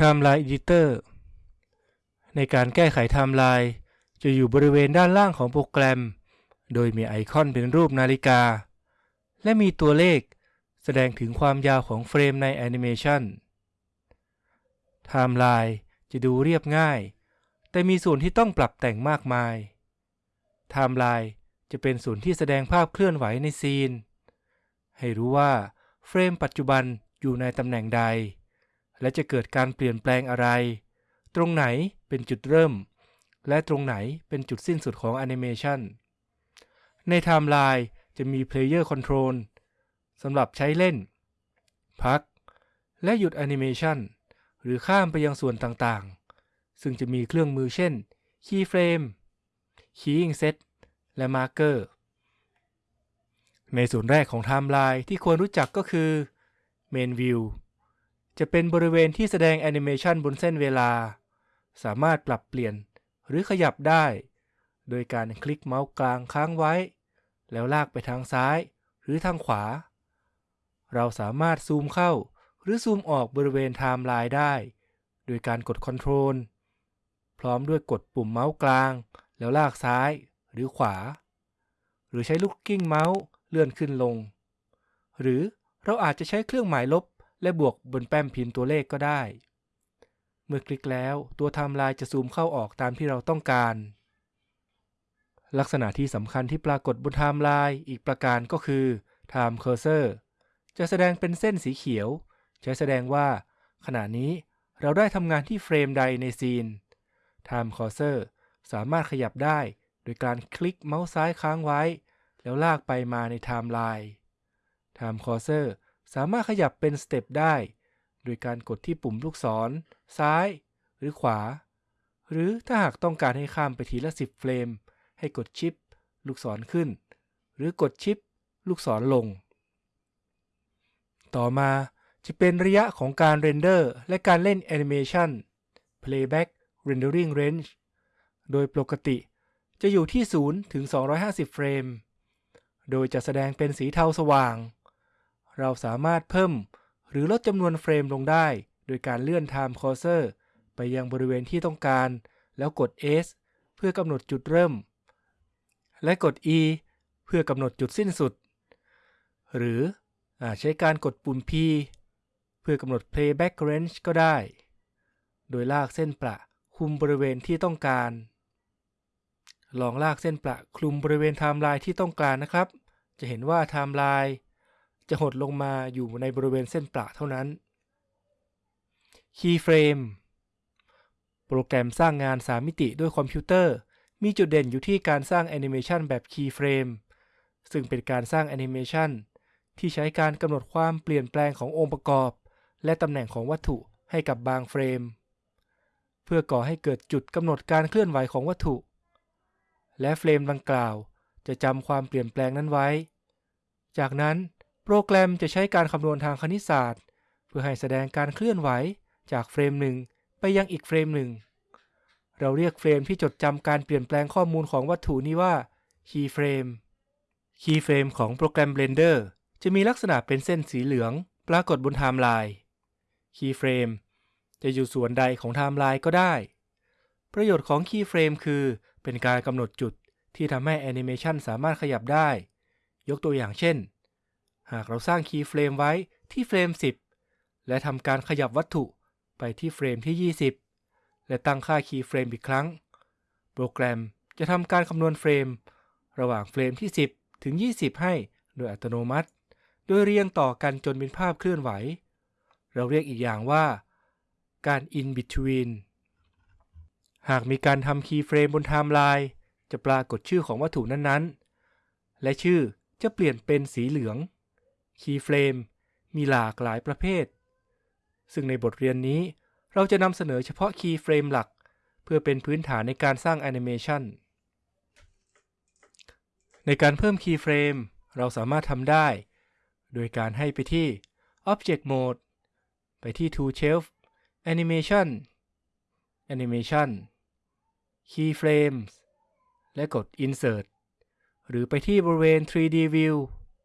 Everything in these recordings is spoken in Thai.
Timeline Editor ในการแก้ไขไทม์ไลน์จะอยู่บริเวณด้านล่างของโปรแกรม โดยมีไอคอนเป็นรูปนาฬิกา และมีตัวเลขแสดงถึงความยาวของเฟรมในแอนิเมชันไทม์ไลน์จะดูเรียบง่าย แต่มีส่วนที่ต้องปรับแต่งมากมายไทม์ไลน์จะเป็นส่วนที่แสดงภาพเคลื่อนไหวใน Scene ให้รู้ว่าเฟรมปัจจุบันอยู่ในตำแหน่งใด และจะเกิดการเปลี่ยนแปลงอะไร ตรงไหนเป็นจุดเริ่ม และตรงไหนเป็นจุดสิ้นสุดของแอนิเมชันในไทม์ไลน์จะมี Player Control สำหรับใช้เล่น พัก และหยุดแอนิเมชันหรือข้ามไปยังส่วนต่างๆ ซึ่งจะมีเครื่องมือเช่น Keyframe Keying Set และ Marker ในส่วนแรกของไทม์ไลน์ที่ควรรู้จักก็คือ Main View จะเป็นบริเวณที่แสดงแอนิเมชันบนเส้นเวลา สามารถปรับเปลี่ยนหรือขยับได้ โดยการคลิกเมาส์กลางค้างไว้ แล้วลากไปทางซ้ายหรือทางขวา เราสามารถซูมเข้าหรือซูมออกบริเวณไทม์ไลน์ได้ โดยการกด Ctrl พร้อมด้วยกดปุ่มเมาส์กลาง แล้วลากซ้ายหรือขวา หรือใช้ลูกกลิ้งเมาส์เลื่อนขึ้นลง หรือเราอาจจะใช้เครื่องหมายลบและบวกบนแป้นพิมพ์ตัวเลขก็ได้ เมื่อคลิกแล้วตัวไทม์ไลน์จะซูมเข้าออกตามที่เราต้องการ ลักษณะที่สำคัญที่ปรากฏบนไทม์ไลน์อีกประการก็คือ Time Cursor จะแสดงเป็นเส้นสีเขียว ใช้แสดงว่า ขณะนี้เราได้ทำงานที่เฟรมใดในซีน Time Cursor สามารถขยับได้ โดยการคลิกเมาส์ซ้ายค้างไว้ แล้วลากไปมาในไทม์ไลน์ Time Cursor สามารถขยับเป็น Step ได้ โดยการกดที่ปุ่มลูกศร ซ้าย หรือขวา หรือถ้าหากต้องการให้ข้ามไปทีละ 10 เฟรม ให้กด Shift ลูกศรขึ้น หรือกด Shift ลูกศรลง ต่อมาจะเป็นระยะของการ Render และการเล่นแอนิเมชัน Playback Rendering Range โดยปกติจะอยู่ที่ 0 ถึง 250 เฟรม โดยจะแสดงเป็นสีเทาสว่าง เราสามารถเพิ่ม หรือลดจำนวนเฟรมลงได้ โดยการเลื่อน Time Cursor ไปยังบริเวณที่ต้องการ แล้วกด S เพื่อกำหนดจุดเริ่ม และกด E เพื่อกำหนดจุดสิ้นสุด หรือใช้การกดปุ่ม P เพื่อกำหนด Playback Range ก็ได้ โดยลากเส้นประคลุมบริเวณที่ต้องการ ลองลากเส้นประคลุมบริเวณไทม์ไลน์ที่ต้องการนะครับ จะเห็นว่าไทม์ไลน์ จะหดลงมาอยู่ในบริเวณเส้นประเท่านั้น Keyframe โปรแกรมสร้างงาน 3 มิติด้วยคอมพิวเตอร์ มีจุดเด่นอยู่ที่การสร้างแอนิเมชันแบบ Keyframe ซึ่งเป็นการสร้างแอนิเมชันที่ใช้การกำหนดความเปลี่ยนแปลงขององค์ประกอบ และตำแหน่งของวัตถุให้กับบางเฟรม เพื่อก่อให้เกิดจุดกำหนดการเคลื่อนไหวของวัตถุ และเฟรมดังกล่าวจะจำความเปลี่ยนแปลงนั้นไว้ จากนั้น โปรแกรมจะใช้การคำนวณทางคณิตศาสตร์ เพื่อให้แสดงการเคลื่อนไหวจากเฟรมหนึ่งไปยังอีกเฟรมหนึ่ง เราเรียกเฟรมที่จดจำการเปลี่ยนแปลงข้อมูลของวัตถุนี้ว่า Keyframe Keyframe ของโปรแกรม Blender จะมีลักษณะเป็นเส้นสีเหลืองปรากฏบนไทม์ไลน์ Keyframe จะอยู่ส่วนใดของไทม์ไลน์ก็ได้ ประโยชน์ของ Keyframe คือเป็นการกำหนดจุดที่ทำให้แอนิเมชันสามารถขยับได้ ยกตัวอย่างเช่น หากเราสร้าง Keyframe ไว้ที่เฟรม 10 และทำการขยับวัตถุไปที่เฟรมที่ 20 และตั้งค่า Keyframe อีกครั้ง โปรแกรมจะทำการคำนวณเฟรม ระหว่างเฟรมที่ 10 ถึง 20 ให้โดยอัตโนมัติ โดยเรียงต่อกันจนเป็นภาพเคลื่อนไหว เราเรียกอีกอย่างว่า การ in between หากมีการทำ Keyframe บนไทม์ไลน์จะปรากฏชื่อของวัตถุนั้นๆ และชื่อจะเปลี่ยนเป็นสีเหลือง Keyframe มีหลากหลายประเภท ซึ่งในบทเรียนนี้เราจะนำเสนอเฉพาะ Keyframe หลัก เพื่อเป็นพื้นฐานในการสร้างแอนิเมชันในการเพิ่ม keyframe เราสามารถทำได้ โดยการให้ไปที่ Object Mode ไปที่ Tool Shelf Animation Animation Keyframes และกด Insert หรือไปที่บริเวณ 3D View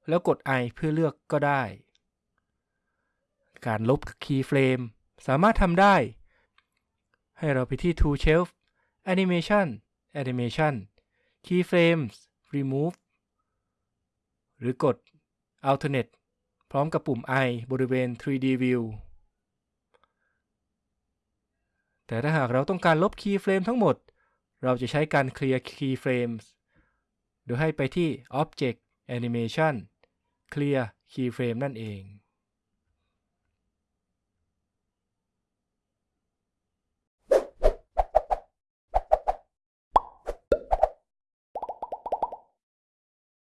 แล้วกด i เพื่อเลือกก็ได้ การลบคีย์เฟรมสามารถทำได้ ให้เราไปที่ Tool Shelf Animation Animation Keyframes Remove หรือกด Alternate พร้อมกับปุ่ม i บริเวณ 3D View แต่ถ้าหากเราต้องการลบ keyframe ทั้งหมด เราจะใช้การ clear keyframe โดยให้ไปที่ Object Animation Clear Keyframe นั่นเอง